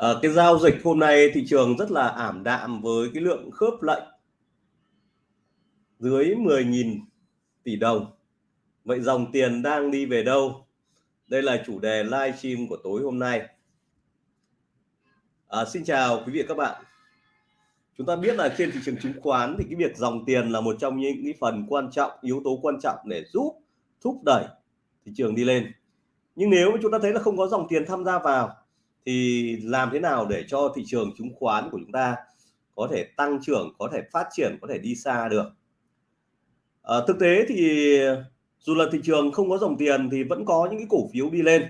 À, cái giao dịch hôm nay thị trường rất là ảm đạm với cái lượng khớp lệnh dưới 10.000 tỷ đồng. Vậy dòng tiền đang đi về đâu? Đây là chủ đề livestream của tối hôm nay. À, xin chào quý vị và các bạn. Chúng ta biết là trên thị trường chứng khoán thì cái việc dòng tiền là một trong những cái phần quan trọng, yếu tố quan trọng để giúp thúc đẩy thị trường đi lên. Nhưng nếu chúng ta thấy là không có dòng tiền tham gia vào thì làm thế nào để cho thị trường chứng khoán của chúng ta có thể tăng trưởng có thể phát triển có thể đi xa được? À, thực tế thì dù là thị trường không có dòng tiền thì vẫn có những cái cổ phiếu đi lên.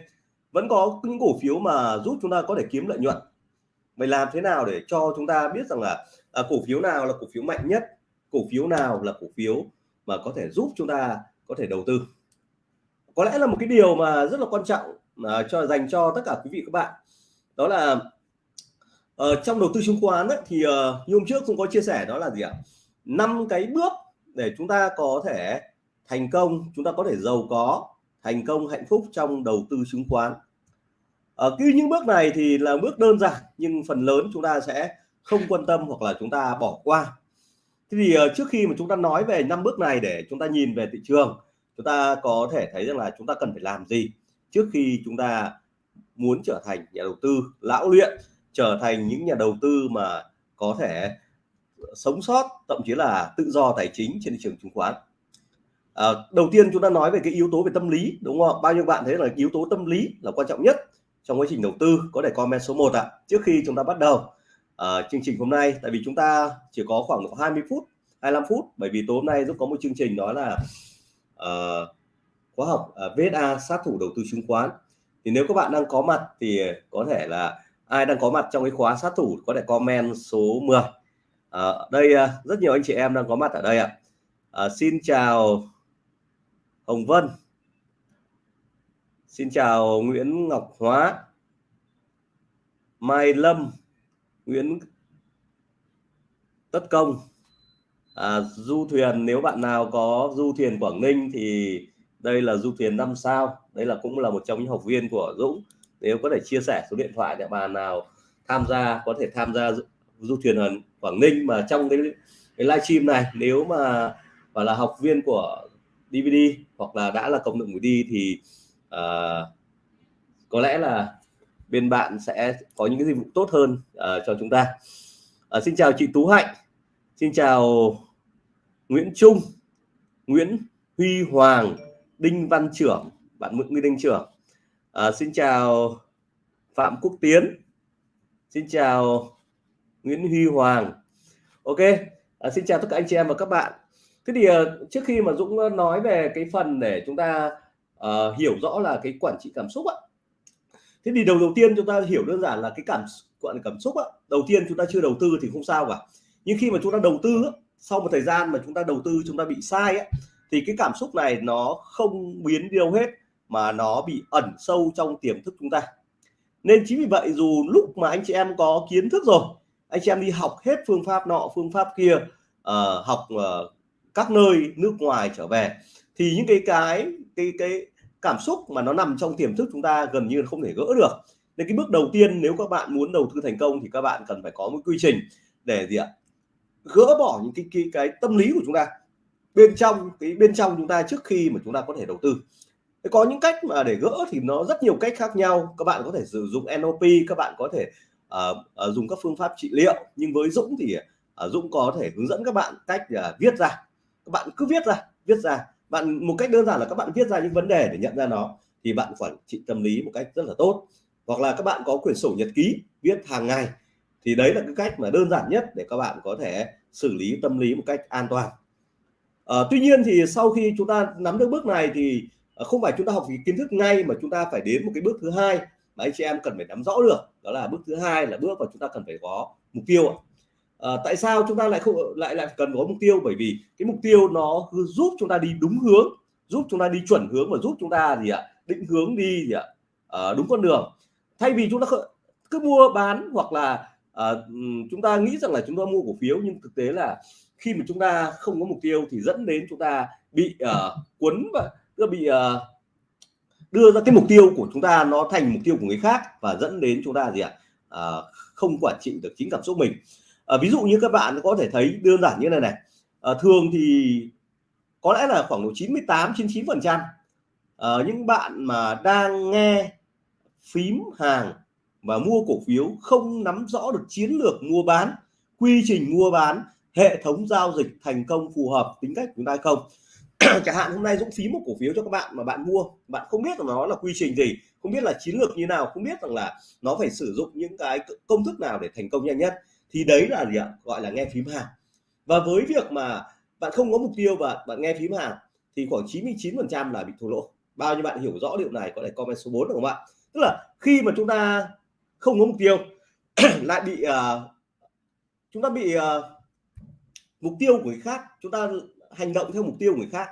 Vẫn có những cổ phiếu mà giúp chúng ta có thể kiếm lợi nhuận. Vậy làm thế nào để cho chúng ta biết rằng là à, cổ phiếu nào là cổ phiếu mạnh nhất cổ phiếu nào là cổ phiếu mà có thể giúp chúng ta có thể đầu tư? Có lẽ là một cái điều mà rất là quan trọng à, cho dành cho tất cả quý vị các bạn đó là uh, trong đầu tư chứng khoán ấy, thì uh, như hôm trước cũng có chia sẻ đó là gì ạ? Năm cái bước để chúng ta có thể thành công chúng ta có thể giàu có thành công hạnh phúc trong đầu tư chứng khoán. Ờ, Ở uh, những bước này thì là bước đơn giản nhưng phần lớn chúng ta sẽ không quan tâm hoặc là chúng ta bỏ qua. Thế thì uh, trước khi mà chúng ta nói về năm bước này để chúng ta nhìn về thị trường chúng ta có thể thấy rằng là chúng ta cần phải làm gì trước khi chúng ta muốn trở thành nhà đầu tư lão luyện trở thành những nhà đầu tư mà có thể sống sót thậm chí là tự do tài chính trên thị trường chứng khoán. À, đầu tiên chúng ta nói về cái yếu tố về tâm lý đúng không bao nhiêu bạn thấy là yếu tố tâm lý là quan trọng nhất trong quá trình đầu tư? Có thể comment số 1 ạ. À. trước khi chúng ta bắt đầu à, chương trình hôm nay tại vì chúng ta chỉ có khoảng 20 phút 25 phút bởi vì tối hôm nay giúp có một chương trình đó là uh, khóa học à, uh, VSA sát thủ đầu tư chứng khoán thì nếu các bạn đang có mặt thì ờ, có thể là ai đang có mặt trong cái khóa sát thủ có thể comment số 10 à, ờ, đây ờ, rất nhiều anh chị em đang có mặt ở đây ạ. À, xin chào Hồng Vân. Xin chào Nguyễn Ngọc Hóa. Mai Lâm. Nguyễn Tất Công. À, du thuyền nếu bạn nào có du thuyền Quảng Ninh thì đây là du thuyền năm sao. Đây là cũng là một trong những học viên của Dũng. Nếu có thể chia sẻ số điện thoại để bà nào tham gia có thể tham gia du thuyền ở Quảng Ninh mà trong cái cái livestream này nếu mà và là học viên của DVD hoặc là đã là cộng đồng người đi thì uh, có lẽ là bên bạn sẽ có những cái dịch vụ tốt hơn uh, cho chúng ta. Uh, xin chào chị Tú Hạnh. Xin chào Nguyễn Trung Nguyễn Huy Hoàng. Đinh Văn Trưởng bạn Nguyễn Đinh Trưởng. À, xin chào Phạm Quốc Tiến. Xin chào Nguyễn Huy Hoàng. Ok à, xin chào tất cả anh chị em và các bạn. Thế thì à, trước khi mà Dũng à, nói về cái phần để chúng ta uh, hiểu rõ là cái quản trị cảm xúc ạ thế thì đầu đầu tiên chúng ta hiểu đơn giản là cái cảm gọi là cảm xúc ạ đầu tiên chúng ta chưa đầu tư thì không sao cả. Nhưng khi mà chúng ta đầu tư sau một thời gian mà chúng ta đầu tư chúng ta bị sai ấy, thì cái cảm xúc này nó không biến đi đâu hết mà nó bị ẩn sâu trong tiềm thức chúng ta. Nên chính vì vậy dù lúc mà anh chị em có kiến thức rồi anh chị em đi học hết phương pháp nọ phương pháp kia uh, học uh, các nơi nước ngoài trở về thì những cái cái cái cái cảm xúc mà nó nằm trong tiềm thức chúng ta gần như không thể gỡ được. Nên cái bước đầu tiên nếu các bạn muốn đầu tư thành công thì các bạn cần phải có một quy trình để gì ạ? Gỡ bỏ những cái cái, cái tâm lý của chúng ta bên trong cái bên trong chúng ta trước khi mà chúng ta có thể đầu tư. Có những cách mà để gỡ thì nó rất nhiều cách khác nhau. Các bạn có thể sử dụng NLP các bạn có thể uh, uh, dùng các phương pháp trị liệu. Nhưng với Dũng thì uh, Dũng có thể hướng dẫn các bạn cách uh, viết ra. Các bạn cứ viết ra viết ra. Bạn một cách đơn giản là các bạn viết ra những vấn đề để nhận ra nó thì bạn quản trị tâm lý một cách rất là tốt. Hoặc là các bạn có quyển sổ nhật ký viết hàng ngày. Thì đấy là cái cách mà đơn giản nhất để các bạn có thể xử lý tâm lý một cách an toàn à, tuy nhiên thì sau khi chúng ta nắm được bước này thì không phải chúng ta học cái kiến thức ngay mà chúng ta phải đến một cái bước thứ hai mà anh chị em cần phải nắm rõ được đó là bước thứ hai là bước mà chúng ta cần phải có mục tiêu à, tại sao chúng ta lại không lại lại cần có mục tiêu bởi vì cái mục tiêu nó giúp chúng ta đi đúng hướng giúp chúng ta đi chuẩn hướng và giúp chúng ta gì ạ định hướng đi gì ạ à, đúng con đường thay vì chúng ta cứ mua bán hoặc là à, chúng ta nghĩ rằng là chúng ta mua cổ phiếu nhưng thực tế là khi mà chúng ta không có mục tiêu thì dẫn đến chúng ta bị uh, cuốn và bị uh, đưa ra cái mục tiêu của chúng ta nó thành mục tiêu của người khác và dẫn đến chúng ta gì ạ? À, không quản trị được chính cảm xúc mình. À, ví dụ như các bạn có thể thấy đơn giản như này này. À, thường thì có lẽ là khoảng độ 98 99 phần trăm những bạn mà đang nghe phím hàng và mua cổ phiếu không nắm rõ được chiến lược mua bán quy trình mua bán hệ thống giao dịch thành công phù hợp tính cách của chúng ta hay không? Chẳng hạn hôm nay Dũng phí một cổ phiếu cho các bạn mà bạn mua bạn không biết là nó là quy trình gì không biết là chiến lược như nào không biết rằng là nó phải sử dụng những cái công thức nào để thành công nhanh nhất thì đấy là gì ạ? Gọi là nghe phím hàng. Và với việc mà bạn không có mục tiêu và bạn nghe phím hàng thì khoảng 99 phần trăm là bị thua lỗ. Bao nhiêu bạn hiểu rõ điều này có thể comment số 4 được không ạ? Tức là khi mà chúng ta không có mục tiêu lại bị uh, chúng ta bị uh, mục tiêu của người khác, chúng ta hành động theo mục tiêu của người khác.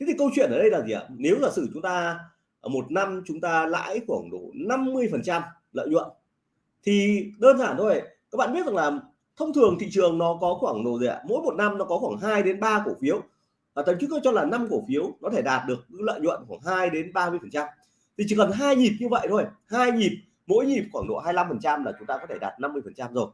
Thế thì câu chuyện ở đây là gì ạ? Nếu giả sử chúng ta một năm chúng ta lãi khoảng độ 50 phần trăm lợi nhuận, thì đơn giản thôi, các bạn biết rằng là thông thường thị trường nó có khoảng độ gì ạ? Mỗi một năm nó có khoảng 2 đến 3 cổ phiếu. Và thậm chí tôi cho là năm cổ phiếu nó thể đạt được lợi nhuận khoảng 2 đến 30 phần trăm. Thì chỉ cần hai nhịp như vậy thôi, hai nhịp, mỗi nhịp khoảng độ 25 phần trăm là chúng ta có thể đạt 50 phần trăm rồi.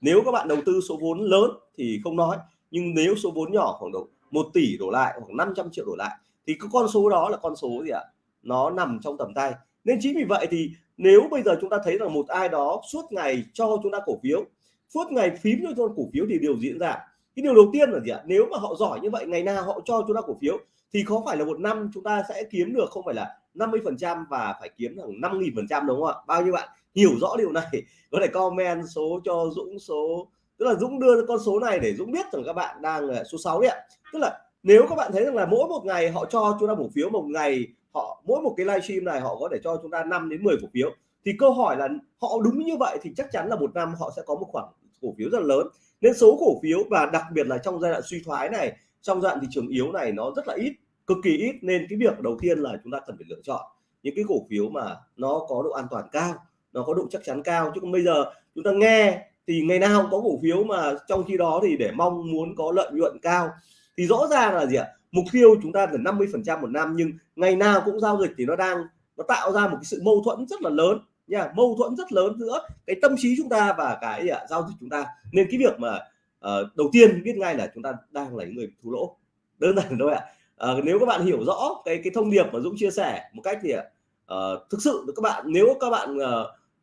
Nếu các bạn đầu tư số vốn lớn thì không nói nhưng nếu số vốn nhỏ khoảng độ 1 tỷ đổ lại khoảng 500 triệu đổ lại, thì cái con số đó là con số gì ạ? Nó nằm trong tầm tay. Nên chính vì vậy thì nếu bây giờ chúng ta thấy rằng một ai đó suốt ngày cho chúng ta cổ phiếu, suốt ngày phím cho chúng ta cổ phiếu thì điều diễn ra. Cái điều đầu tiên là gì ạ? Nếu mà họ giỏi như vậy, ngày nào họ cho chúng ta cổ phiếu thì có phải là một năm chúng ta sẽ kiếm được không phải là 50 phần trăm và phải kiếm khoảng 5 nghìn phần trăm đúng không ạ? Bao nhiêu bạn hiểu rõ điều này? Có thể comment số cho Dũng số tức là Dũng đưa con số này để Dũng biết rằng các bạn đang số 6 đấy ạ. Tức là nếu các bạn thấy rằng là mỗi một ngày họ cho chúng ta cổ phiếu, một ngày họ, mỗi một cái livestream này họ có thể cho chúng ta 5 đến 10 cổ phiếu, thì câu hỏi là họ đúng như vậy thì chắc chắn là một năm họ sẽ có một khoản cổ phiếu rất là lớn. Nên số cổ phiếu và đặc biệt là trong giai đoạn suy thoái này, trong giai đoạn thị trường yếu này nó rất là ít, cực kỳ ít. Nên cái việc đầu tiên là chúng ta cần phải lựa chọn những cái cổ phiếu mà nó có độ an toàn cao, nó có độ chắc chắn cao. Chứ còn bây giờ chúng ta nghe thì ngày nào cũng có cổ phiếu mà trong khi đó thì để mong muốn có lợi nhuận cao. Thì rõ ràng là gì ạ? Mục tiêu chúng ta là 50 phần trăm một năm nhưng ngày nào cũng giao dịch thì nó đang nó tạo ra một cái sự mâu thuẫn rất là lớn nha mâu thuẫn rất lớn giữa cái tâm trí chúng ta và cái à, giao dịch chúng ta. Nên cái việc mà à, đầu tiên biết ngay là chúng ta đang là những người thua lỗ. Đơn giản thôi ạ. À. nếu các bạn hiểu rõ cái cái thông điệp mà Dũng chia sẻ một cách thì à, ờ, thực sự các bạn nếu các bạn à,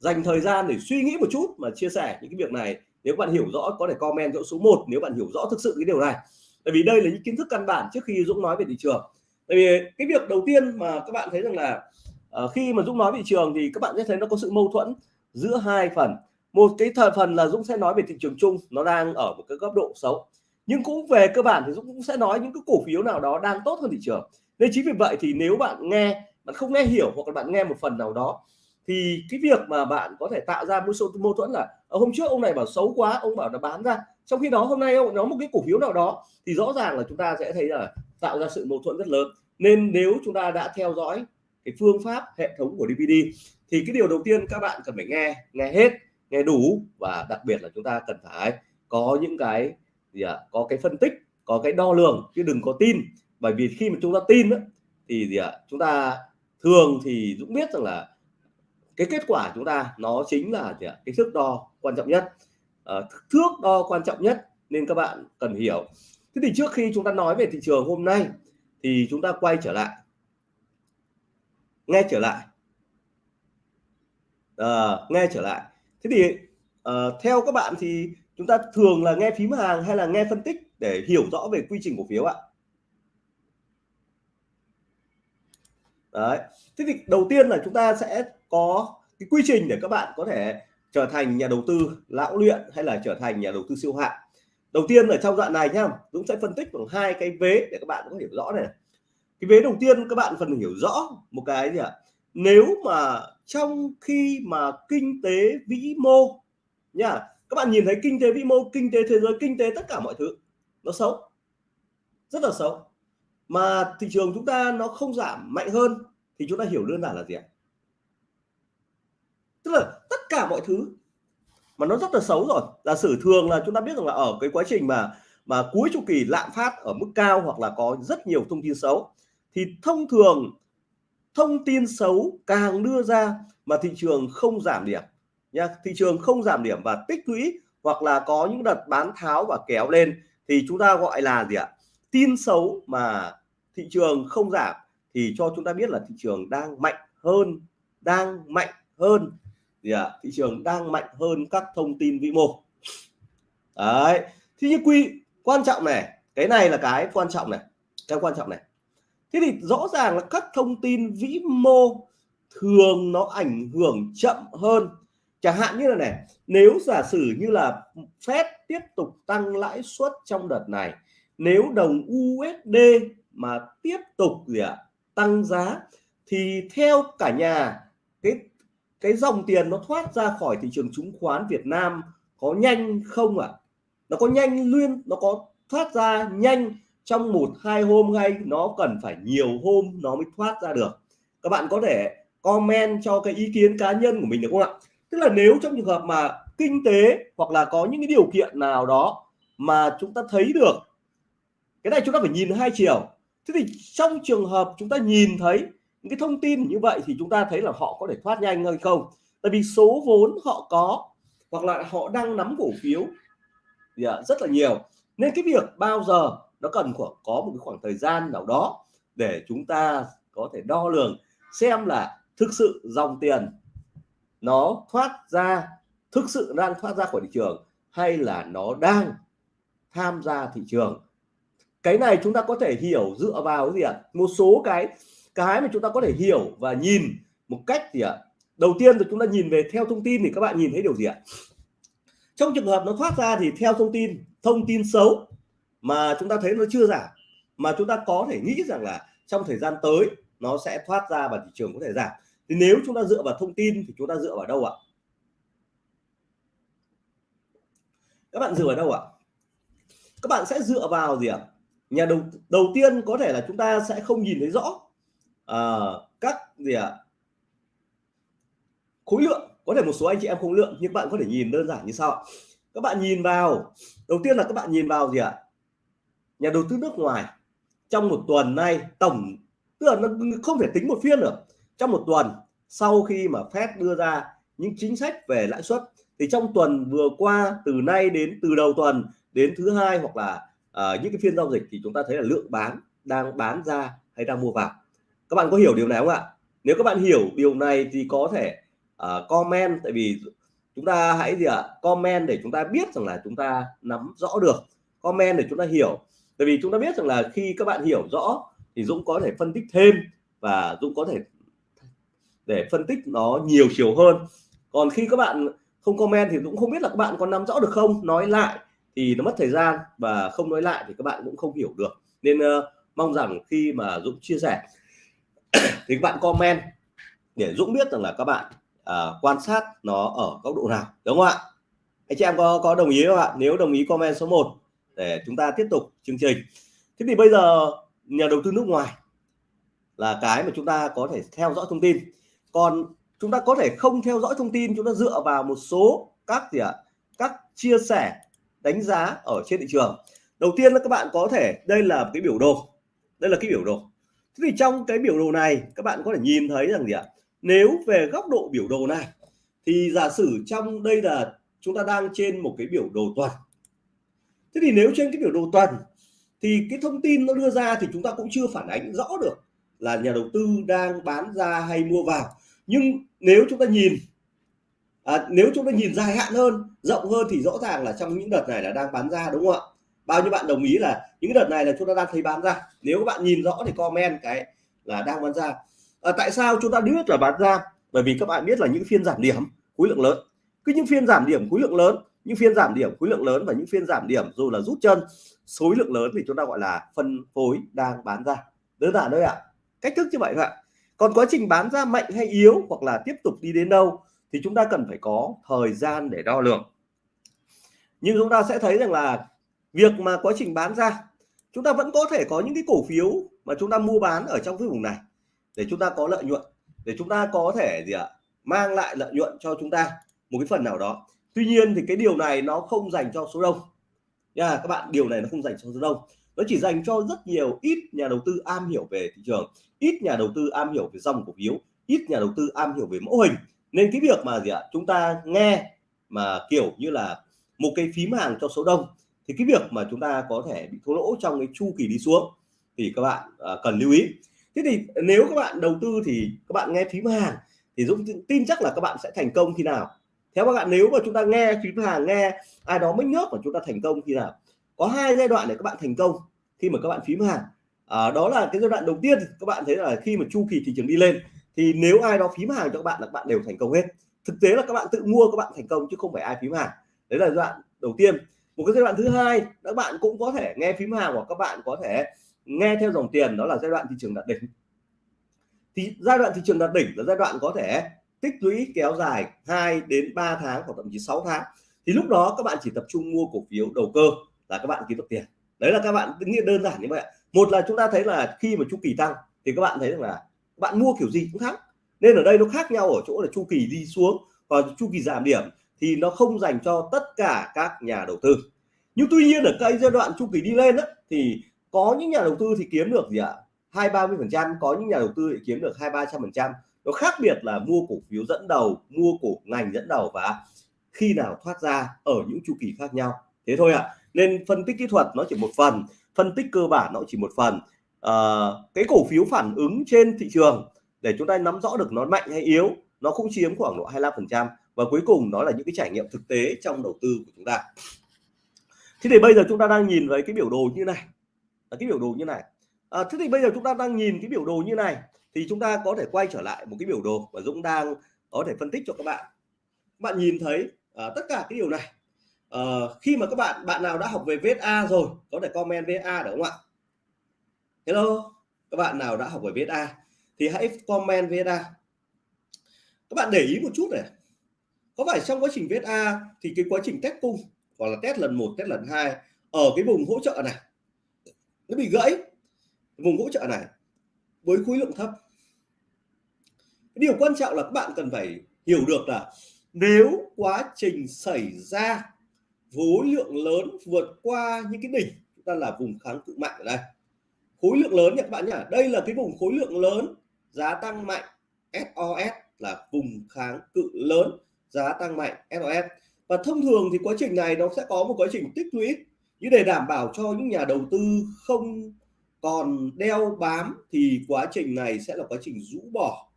dành thời gian để suy nghĩ một chút mà chia sẻ những cái việc này. Nếu bạn hiểu rõ có thể comment chỗ số 1 nếu bạn hiểu rõ thực sự cái điều này. Tại vì đây là những kiến thức căn bản trước khi Dũng nói về thị trường. Tại vì cái việc đầu tiên mà các bạn thấy rằng là uh, khi mà Dũng nói về thị trường thì các bạn sẽ thấy nó có sự mâu thuẫn giữa hai phần. Một cái thời phần là Dũng sẽ nói về thị trường chung nó đang ở một cái góc độ xấu. Nhưng cũng về cơ bản thì Dũng cũng sẽ nói những cái cổ phiếu nào đó đang tốt hơn thị trường. Nên chính vì vậy thì nếu bạn nghe bạn không nghe hiểu hoặc là bạn nghe một phần nào đó thì cái việc mà bạn có thể tạo ra một số mâu thuẫn là ờ, hôm trước ông này bảo xấu quá ông bảo là bán ra trong khi đó hôm nay ông nói một cái cổ phiếu nào đó thì rõ ràng là chúng ta sẽ thấy là tạo ra sự mâu thuẫn rất lớn. Nên nếu chúng ta đã theo dõi cái phương pháp hệ thống của DVD thì cái điều đầu tiên các bạn cần phải nghe nghe hết nghe đủ và đặc biệt là chúng ta cần phải có những cái gì ạ à, có cái phân tích có cái đo lường chứ đừng có tin. Bởi vì khi mà chúng ta tin đó, thì gì ạ à, chúng ta thường thì Dũng biết rằng là cái kết quả chúng ta nó chính là gì ạ? cái thước đo quan trọng nhất. À, thước đo quan trọng nhất nên các bạn cần hiểu. Thế thì trước khi chúng ta nói về thị trường hôm nay thì chúng ta quay trở lại. Nghe trở lại. À, nghe trở lại. Thế thì à, theo các bạn thì chúng ta thường là nghe phím hàng hay là nghe phân tích để hiểu rõ về quy trình cổ phiếu ạ? Đấy. Thế thì đầu tiên là chúng ta sẽ có cái quy trình để các bạn có thể trở thành nhà đầu tư lão luyện hay là trở thành nhà đầu tư siêu hạng. Đầu tiên ở trong đoạn này nhá, Dũng sẽ phân tích bằng hai cái vế để các bạn có hiểu rõ này. Cái vế đầu tiên các bạn cần hiểu rõ một cái gì ạ? Nếu mà trong khi mà kinh tế vĩ mô nhá, các bạn nhìn thấy kinh tế vĩ mô, kinh tế thế giới, kinh tế tất cả mọi thứ, nó xấu. Rất là xấu mà thị trường chúng ta nó không giảm mạnh hơn thì chúng ta hiểu đơn giản là gì ạ? Tức là tất cả mọi thứ mà nó rất là xấu rồi. Giả sử thường là chúng ta biết rằng là ở cái quá trình mà mà cuối chu kỳ lạm phát ở mức cao hoặc là có rất nhiều thông tin xấu, thì thông thường thông tin xấu càng đưa ra mà thị trường không giảm điểm nha. Thị trường không giảm điểm và tích lũy hoặc là có những đợt bán tháo và kéo lên thì chúng ta gọi là gì ạ? Tin xấu mà thị trường không giảm thì cho chúng ta biết là thị trường đang mạnh hơn, đang mạnh hơn. Gì ạ? Thị trường đang mạnh hơn các thông tin vĩ mô. Đấy. Thì như quy quan trọng này, cái này là cái quan trọng này, cái quan trọng này. Thế thì rõ ràng là các thông tin vĩ mô thường nó ảnh hưởng chậm hơn. Chẳng hạn như là này, nếu giả sử như là Fed tiếp tục tăng lãi suất trong đợt này, nếu đồng USD mà tiếp tục gì ạ? Tăng giá thì theo cả nhà cái cái dòng tiền nó thoát ra khỏi thị trường chứng khoán Việt Nam có nhanh không ạ? À? nó có nhanh luôn, nó có thoát ra nhanh trong một hai hôm hay nó cần phải nhiều hôm nó mới thoát ra được? Các bạn có thể comment cho cái ý kiến cá nhân của mình được không ạ? Tức là nếu trong trường hợp mà kinh tế hoặc là có những cái điều kiện nào đó mà chúng ta thấy được cái này chúng ta phải nhìn hai chiều thế thì trong trường hợp chúng ta nhìn thấy những cái thông tin như vậy thì chúng ta thấy là họ có thể thoát nhanh hay không? Tại vì số vốn họ có hoặc là họ đang nắm cổ phiếu thì à, rất là nhiều. Nên cái việc bao giờ nó cần khoảng có một cái khoảng thời gian nào đó để chúng ta có thể đo lường, xem là thực sự dòng tiền nó thoát ra, thực sự đang thoát ra khỏi thị trường hay là nó đang tham gia thị trường? Cái này chúng ta có thể hiểu dựa vào gì ạ? Một số cái cái mà chúng ta có thể hiểu và nhìn một cách gì ạ? Đầu tiên thì chúng ta nhìn về theo thông tin thì các bạn nhìn thấy điều gì ạ? Trong trường hợp nó thoát ra thì theo thông tin thông tin xấu mà chúng ta thấy nó chưa giảm, mà chúng ta có thể nghĩ rằng là trong thời gian tới nó sẽ thoát ra và thị trường có thể giảm. Thì nếu chúng ta dựa vào thông tin thì chúng ta dựa vào đâu ạ? Các bạn dựa vào đâu ạ? Các bạn sẽ dựa vào gì ạ? Nhà đầu đầu tiên có thể là chúng ta sẽ không nhìn thấy rõ à, các gì ạ? Khối lượng. Có thể một số anh chị em không lượng nhưng bạn có thể nhìn đơn giản như sau. Các bạn nhìn vào. Đầu tiên là các bạn nhìn vào gì ạ? Nhà đầu tư nước ngoài. Trong một tuần nay tổng tức là nó không thể tính một phiên được. Trong một tuần sau khi mà Fed đưa ra những chính sách về lãi suất thì trong tuần vừa qua từ nay đến từ đầu tuần đến thứ hai hoặc là à, những cái phiên giao dịch thì chúng ta thấy là lượng bán đang bán ra hay đang mua vào. Các bạn có hiểu điều này không ạ? Nếu các bạn hiểu điều này thì có thể uh, comment tại vì chúng ta hãy gì ạ? Comment để chúng ta biết rằng là chúng ta nắm rõ được. Comment để chúng ta hiểu. Tại vì chúng ta biết rằng là khi các bạn hiểu rõ thì Dũng có thể phân tích thêm và Dũng có thể để phân tích nó nhiều chiều hơn. Còn khi các bạn không comment thì Dũng không biết là các bạn có nắm rõ được không? Nói lại thì nó mất thời gian và không nói lại thì các bạn cũng không hiểu được. Nên uh, mong rằng khi mà Dũng chia sẻ thì các bạn comment để Dũng biết rằng là các bạn uh, quan sát nó ở góc độ nào đúng không ạ? Anh chị em có có đồng ý không ạ? Nếu đồng ý comment số 1 để chúng ta tiếp tục chương trình. Thế thì bây giờ nhà đầu tư nước ngoài là cái mà chúng ta có thể theo dõi thông tin. Còn chúng ta có thể không theo dõi thông tin chúng ta dựa vào một số các gì ạ? Các chia sẻ đánh giá ở trên thị trường. Đầu tiên là các bạn có thể, đây là cái biểu đồ. Đây là cái biểu đồ. Thế thì trong cái biểu đồ này, các bạn có thể nhìn thấy rằng gì ạ? Nếu về góc độ biểu đồ này, thì giả sử trong đây là chúng ta đang trên một cái biểu đồ tuần. Thế thì nếu trên cái biểu đồ tuần, thì cái thông tin nó đưa ra thì chúng ta cũng chưa phản ánh rõ được là nhà đầu tư đang bán ra hay mua vào. Nhưng nếu chúng ta nhìn à, nếu chúng ta nhìn dài hạn hơn rộng hơn thì rõ ràng là trong những đợt này là đang bán ra đúng không ạ? Bao nhiêu bạn đồng ý là những đợt này là chúng ta đang thấy bán ra? Nếu các bạn nhìn rõ thì comment cái là đang bán ra. À, tại sao chúng ta biết là bán ra? Bởi vì các bạn biết là những phiên giảm điểm khối lượng lớn. Cứ những phiên giảm điểm khối lượng lớn những phiên giảm điểm khối lượng lớn và những phiên giảm điểm dù là rút chân số lượng lớn thì chúng ta gọi là phân phối đang bán ra. Đơn giản thôi ạ. À. cách thức như vậy thôi ạ. Còn quá trình bán ra mạnh hay yếu hoặc là tiếp tục đi đến đâu thì chúng ta cần phải có thời gian để đo lường. Nhưng chúng ta sẽ thấy rằng là việc mà quá trình bán ra, chúng ta vẫn có thể có những cái cổ phiếu mà chúng ta mua bán ở trong cái vùng này để chúng ta có lợi nhuận, để chúng ta có thể gì ạ, mang lại lợi nhuận cho chúng ta một cái phần nào đó. Tuy nhiên thì cái điều này nó không dành cho số đông. Nha, các bạn, điều này nó không dành cho số đông. Nó chỉ dành cho rất nhiều ít nhà đầu tư am hiểu về thị trường, ít nhà đầu tư am hiểu về dòng cổ phiếu, ít nhà đầu tư am hiểu về mẫu hình nên cái việc mà gì ạ? Chúng ta nghe mà kiểu như là một cái phím hàng cho số đông thì cái việc mà chúng ta có thể bị thua lỗ trong cái chu kỳ đi xuống thì các bạn à, cần lưu ý. Thế thì nếu các bạn đầu tư thì các bạn nghe phím hàng thì Dũng tin chắc là các bạn sẽ thành công khi nào? Theo các bạn nếu mà chúng ta nghe phím hàng nghe ai đó mới nhớ mà chúng ta thành công khi nào? Có hai giai đoạn để các bạn thành công khi mà các bạn phím hàng. À, đó là cái giai đoạn đầu tiên các bạn thấy là khi mà chu kỳ thị trường đi lên thì nếu ai đó phím hàng cho các bạn là các bạn đều thành công hết. Thực tế là các bạn tự mua, các bạn thành công chứ không phải ai phím hàng. Đấy là giai đoạn đầu tiên. Một cái giai đoạn thứ hai, các bạn cũng có thể nghe phím hàng hoặc các bạn có thể nghe theo dòng tiền, đó là giai đoạn thị trường đạt đỉnh. Thì giai đoạn thị trường đạt đỉnh là giai đoạn có thể tích lũy kéo dài 2 đến 3 tháng hoặc thậm chí 6 tháng. Thì lúc đó các bạn chỉ tập trung mua cổ phiếu đầu cơ là các bạn kiếm được tiền. Đấy là các bạn nghĩ đơn giản như vậy một là chúng ta thấy là khi mà chu kỳ tăng thì các bạn thấy rằng là bạn mua kiểu gì cũng thắng. Nên ở đây nó khác nhau ở chỗ là chu kỳ đi xuống và chu kỳ giảm điểm thì nó không dành cho tất cả các nhà đầu tư. Nhưng tuy nhiên ở cái giai đoạn chu kỳ đi lên đó, thì có những nhà đầu tư thì kiếm được gì ạ? Hai ba mươi phần trăm có những nhà đầu tư thì kiếm được hai ba trăm phần trăm. Nó khác biệt là mua cổ phiếu dẫn đầu mua cổ ngành dẫn đầu và khi nào thoát ra ở những chu kỳ khác nhau. Thế thôi ạ. À. nên phân tích kỹ thuật nó chỉ một phần phân tích cơ bản nó chỉ một phần uh, cái cổ phiếu phản ứng trên thị trường để chúng ta nắm rõ được nó mạnh hay yếu nó cũng chiếm khoảng độ 25% và cuối cùng nó là những cái trải nghiệm thực tế trong đầu tư của chúng ta. Thế thì bây giờ chúng ta đang nhìn với cái biểu đồ như này. Là cái biểu đồ như này. À, thế thì bây giờ chúng ta đang nhìn cái biểu đồ như này thì chúng ta có thể quay trở lại một cái biểu đồ mà Dũng đang có thể phân tích cho các bạn. Các bạn nhìn thấy à, tất cả cái điều này. À, khi mà các bạn bạn nào đã học về VSA rồi có thể comment VSA được không ạ? Hello, các bạn nào đã học về VSA thì hãy comment VSA các bạn để ý một chút này. Có phải trong quá trình VSA thì cái quá trình test cung hoặc là test lần 1 test lần 2 ở cái vùng hỗ trợ này, nó bị gãy? Vùng hỗ trợ này với khối lượng thấp. Điều quan trọng là các bạn cần phải hiểu được là nếu quá trình xảy ra khối lượng lớn vượt qua những cái đỉnh, chúng ta là vùng kháng cự mạnh ở đây khối lượng lớn nha các bạn nhỉ đây là cái vùng khối lượng lớn, giá tăng mạnh SOS là vùng kháng cự lớn, giá tăng mạnh SOS và thông thường thì quá trình này nó sẽ có một quá trình tích lũy như để đảm bảo cho những nhà đầu tư không còn đeo bám thì quá trình này sẽ là quá trình rũ bỏ.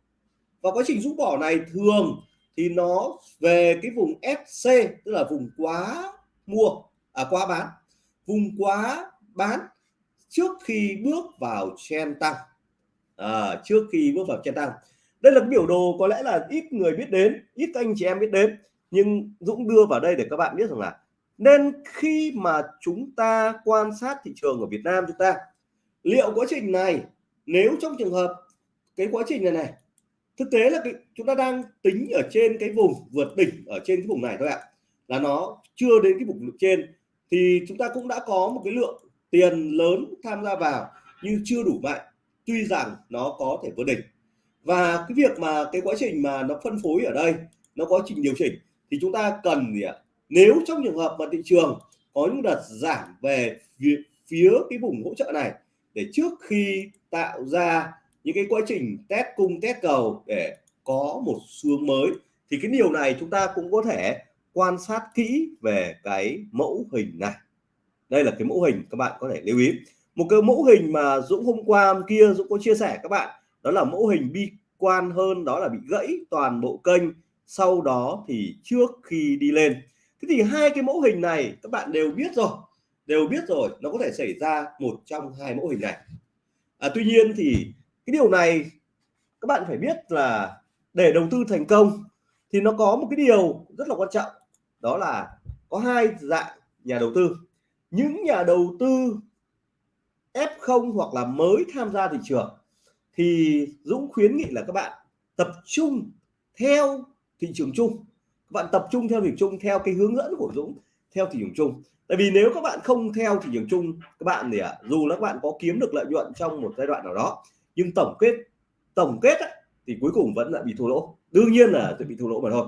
Và quá trình rũ bỏ này thường thì nó về cái vùng SC tức là vùng quá mua à quá bán. Vùng quá bán trước khi bước vào chen tăng à, trước khi bước vào chen tăng đây là cái biểu đồ có lẽ là ít người biết đến ít anh chị em biết đến. Nhưng Dũng đưa vào đây để các bạn biết rằng là nên khi mà chúng ta quan sát thị trường ở Việt Nam chúng ta liệu quá trình này nếu trong trường hợp cái quá trình này này thực tế là cái, chúng ta đang tính ở trên cái vùng vượt đỉnh ở trên cái vùng này thôi ạ. Là nó chưa đến cái vùng trên thì chúng ta cũng đã có một cái lượng tiền lớn tham gia vào nhưng chưa đủ mạnh tuy rằng nó có thể vượt đỉnh. Và cái việc mà cái quá trình mà nó phân phối ở đây nó có trình điều chỉnh thì chúng ta cần gì ạ? Nếu trong trường hợp mà thị trường có những đợt giảm về phía, phía cái vùng hỗ trợ này để trước khi tạo ra những cái quá trình test cung test cầu để có một xu mới thì cái điều này chúng ta cũng có thể quan sát kỹ về cái mẫu hình này đây là cái mẫu hình các bạn có thể lưu ý. Một cái mẫu hình mà Dũng hôm qua hôm kia Dũng có chia sẻ các bạn đó là mẫu hình bi quan hơn đó là bị gãy toàn bộ kênh sau đó thì trước khi đi lên. Thế thì hai cái mẫu hình này các bạn đều biết rồi đều biết rồi nó có thể xảy ra một trong hai mẫu hình này. À, tuy nhiên thì cái điều này các bạn phải biết là để đầu tư thành công thì nó có một cái điều rất là quan trọng đó là có hai dạng nhà đầu tư những nhà đầu tư F0 hoặc là mới tham gia thị trường thì Dũng khuyến nghị là các bạn tập trung theo thị trường chung. Các bạn tập trung theo thị trường chung theo cái hướng dẫn của Dũng theo thị trường chung. Tại vì nếu các bạn không theo thị trường chung các bạn thì à, dù là các bạn có kiếm được lợi nhuận trong một giai đoạn nào đó nhưng tổng kết tổng kết á, thì cuối cùng vẫn lại bị thua lỗ. Đương nhiên là sẽ bị thua lỗ mà thôi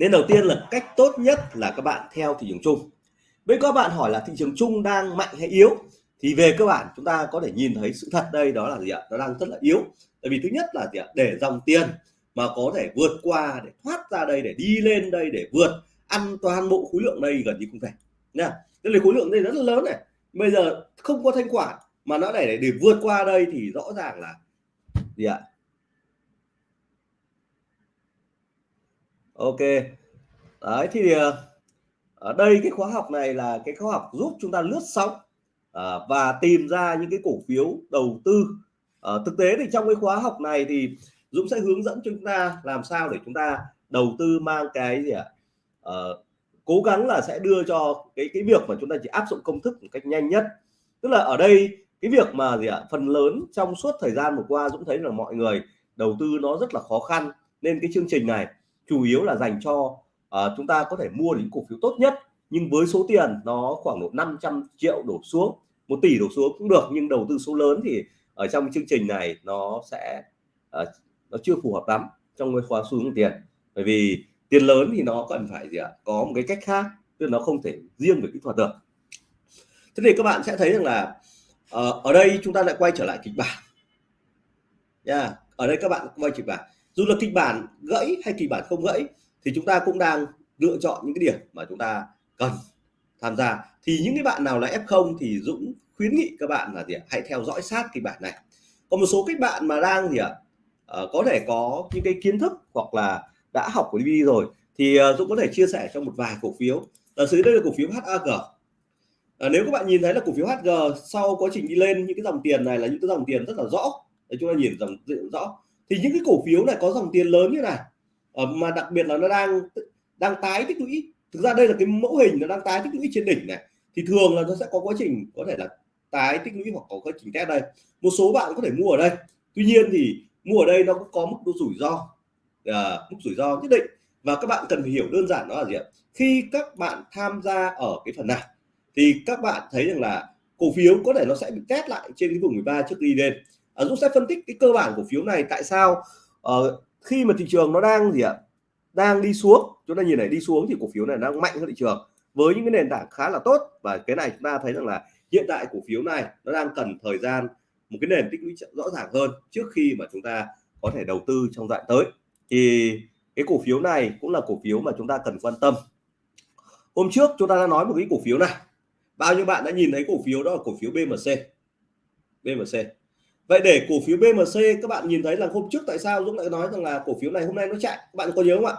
nên đầu tiên là cách tốt nhất là các bạn theo thị trường chung. Với các bạn hỏi là thị trường chung đang mạnh hay yếu, thì về cơ bản chúng ta có thể nhìn thấy sự thật đây, đó là gì ạ? Nó đang rất là yếu. Tại vì thứ nhất là gì ạ? Để dòng tiền mà có thể vượt qua, để thoát ra đây, để đi lên đây, để vượt, ăn toàn bộ khối lượng đây gần như không thể. Nha. Nên là khối lượng đây rất là lớn này. Bây giờ không có thanh khoản mà nó để để vượt qua đây thì rõ ràng là gì ạ? Ok. Đấy thì ờ, ở đây cái khóa học này là cái khóa học giúp chúng ta lướt sóng à, và tìm ra những cái cổ phiếu đầu tư. À, thực tế thì trong cái khóa học này thì Dũng sẽ hướng dẫn chúng ta làm sao để chúng ta đầu tư mang cái gì ạ? À? à, cố gắng là sẽ đưa cho cái cái việc mà chúng ta chỉ áp dụng công thức một cách nhanh nhất. Tức là ở đây cái việc mà gì ạ? Phần lớn trong suốt thời gian vừa qua Dũng thấy là mọi người đầu tư nó rất là khó khăn. Nên cái chương trình này chủ yếu là dành cho uh, chúng ta có thể mua những cổ phiếu tốt nhất nhưng với số tiền nó khoảng độ 500 triệu đổ xuống một tỷ đổ xuống cũng được nhưng đầu tư số lớn thì ở trong chương trình này nó sẽ uh, nó chưa phù hợp lắm trong cái khóa xuống tiền. Bởi vì tiền lớn thì nó cần phải gì ạ? Có một cái cách khác tức là nó không thể riêng về kỹ thuật được. Thế thì các bạn sẽ thấy rằng là uh, ở đây chúng ta lại quay trở lại kịch bản. Nha yeah. ở đây các bạn quay kịch bản dù là kịch bản gãy hay kịch bản không gãy thì chúng ta cũng đang lựa chọn những cái điểm mà chúng ta cần tham gia. Thì những cái bạn nào là F0 thì Dũng khuyến nghị các bạn là gì ạ? Hãy theo dõi sát kịch bản này. Còn một số các bạn mà đang gì ạ? À, có thể có những cái kiến thức hoặc là đã học của DVD rồi thì uh, Dũng có thể chia sẻ trong một vài cổ phiếu. Ở dưới đây là cổ phiếu HAG à, ờ, nếu các bạn nhìn thấy là cổ phiếu HG sau quá trình đi lên những cái dòng tiền này là những cái dòng tiền rất là rõ. Để chúng ta nhìn dòng rõ thì những cái cổ phiếu này có dòng tiền lớn như này ờ, mà đặc biệt là nó đang đang tái tích lũy. Thực ra đây là cái mẫu hình nó đang tái tích lũy trên đỉnh này. Thì thường là nó sẽ có quá trình có thể là tái tích lũy hoặc có quá trình test đây. Một số bạn có thể mua ở đây. Tuy nhiên thì mua ở đây nó cũng có mức độ rủi ro à, mức rủi ro nhất định. Và các bạn cần phải hiểu đơn giản đó là gì ạ? Khi các bạn tham gia ở cái phần này thì các bạn thấy rằng là cổ phiếu có thể nó sẽ bị test lại trên cái vùng 13 trước đi lên à, Dũng sẽ phân tích cái cơ bản cổ phiếu này tại sao uh, khi mà thị trường nó đang gì ạ đang đi xuống chúng ta nhìn này đi xuống thì cổ phiếu này đang mạnh hơn thị trường với những cái nền tảng khá là tốt. Và cái này chúng ta thấy rằng là hiện tại cổ phiếu này nó đang cần thời gian một cái nền tích lũy rõ ràng hơn trước khi mà chúng ta có thể đầu tư trong đoạn tới. Thì cái cổ phiếu này cũng là cổ phiếu mà chúng ta cần quan tâm. Hôm trước chúng ta đã nói một cái cổ phiếu này. Bao nhiêu bạn đã nhìn thấy cổ phiếu đó là cổ phiếu BMC BMC vậy để cổ phiếu BMC các bạn nhìn thấy là hôm trước tại sao Dũng lại nói rằng là cổ phiếu này hôm nay nó chạy? Các bạn có nhớ không ạ?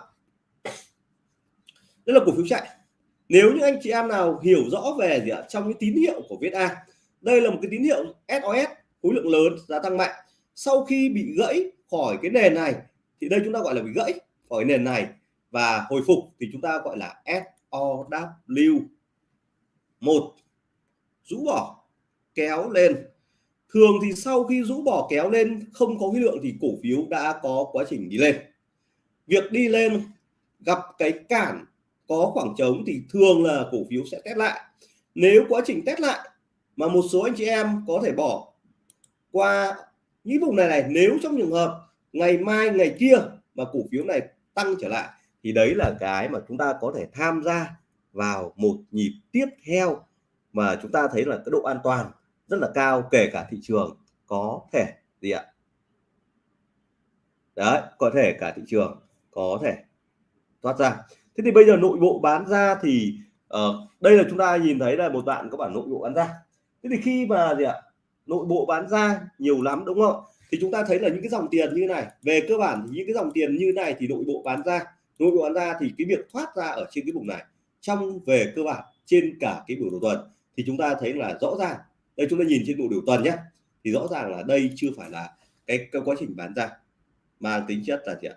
Đây là cổ phiếu chạy. Nếu những anh chị em nào hiểu rõ về gì ạ? Trong cái tín hiệu của VietA đây là một cái tín hiệu SOS khối lượng lớn, giá tăng mạnh. Sau khi bị gãy khỏi cái nền này, thì đây chúng ta gọi là bị gãy khỏi nền này và hồi phục thì chúng ta gọi là SOW một, rũ bỏ, kéo lên thường thì sau khi rũ bỏ kéo lên, không có khối lượng thì cổ phiếu đã có quá trình đi lên. Việc đi lên, gặp cái cản có khoảng trống thì thường là cổ phiếu sẽ test lại. Nếu quá trình test lại mà một số anh chị em có thể bỏ qua những vùng này này, nếu trong trường hợp ngày mai, ngày kia mà cổ phiếu này tăng trở lại, thì đấy là cái mà chúng ta có thể tham gia vào một nhịp tiếp theo mà chúng ta thấy là cái độ an toàn rất là cao kể cả thị trường có thể gì ạ? Đấy có thể cả thị trường có thể thoát ra. Thế thì bây giờ nội bộ bán ra thì uh, đây là chúng ta nhìn thấy là một bạn có bản nội bộ bán ra. Thế thì khi mà gì ạ? Nội bộ bán ra nhiều lắm đúng không? Thì chúng ta thấy là những cái dòng tiền như này về cơ bản thì những cái dòng tiền như này thì nội bộ bán ra. Nội bộ bán ra thì cái việc thoát ra ở trên cái vùng này trong về cơ bản trên cả cái biểu đồ tuần thì chúng ta thấy là rõ ràng đây chúng ta nhìn trên bộ biểu tuần nhé thì rõ ràng là đây chưa phải là cái, cái quá trình bán ra mang tính chất là gì ạ?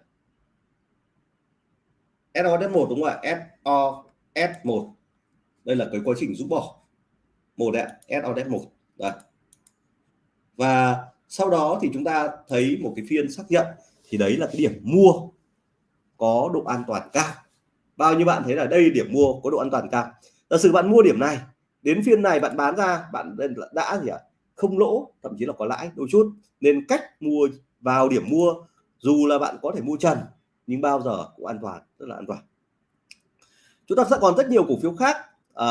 SOS1 đúng không ạ? SOS1 đây là cái quá trình rút bỏ. Một ạ SO S1 đây. Và sau đó thì chúng ta thấy một cái phiên xác nhận. Thì đấy là cái điểm mua có độ an toàn cao. Bao nhiêu bạn thấy là đây điểm mua có độ an toàn cao? Giả sử bạn mua điểm này đến phiên này bạn bán ra bạn đã gì ạ? À? không lỗ thậm chí là có lãi đôi chút. Nên cách mua vào điểm mua dù là bạn có thể mua trần nhưng bao giờ cũng an toàn rất là an toàn. Chúng ta sẽ còn rất nhiều cổ phiếu khác. À,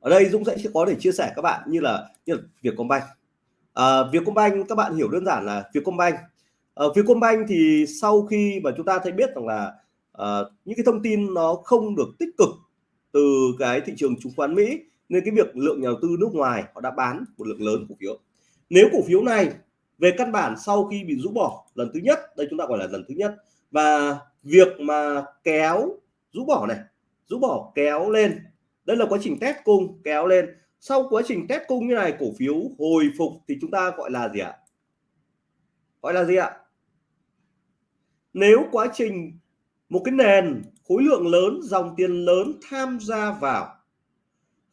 ở đây Dũng sẽ có để chia sẻ các bạn như là như là Vietcombank. À, Vietcombank các bạn hiểu đơn giản là Vietcombank. À, Vietcombank thì sau khi mà chúng ta thấy biết rằng là à, những cái thông tin nó không được tích cực từ cái thị trường chứng khoán Mỹ nên cái việc lượng nhà đầu tư nước ngoài họ đã bán một lượng lớn cổ phiếu. Nếu cổ phiếu này về căn bản sau khi bị rũ bỏ lần thứ nhất, đây chúng ta gọi là lần thứ nhất, và việc mà kéo rũ bỏ này, rũ bỏ kéo lên, đây là quá trình test cung, kéo lên. Sau quá trình test cung như này, cổ phiếu hồi phục thì chúng ta gọi là gì ạ? Gọi là gì ạ? Nếu quá trình một cái nền khối lượng lớn, dòng tiền lớn tham gia vào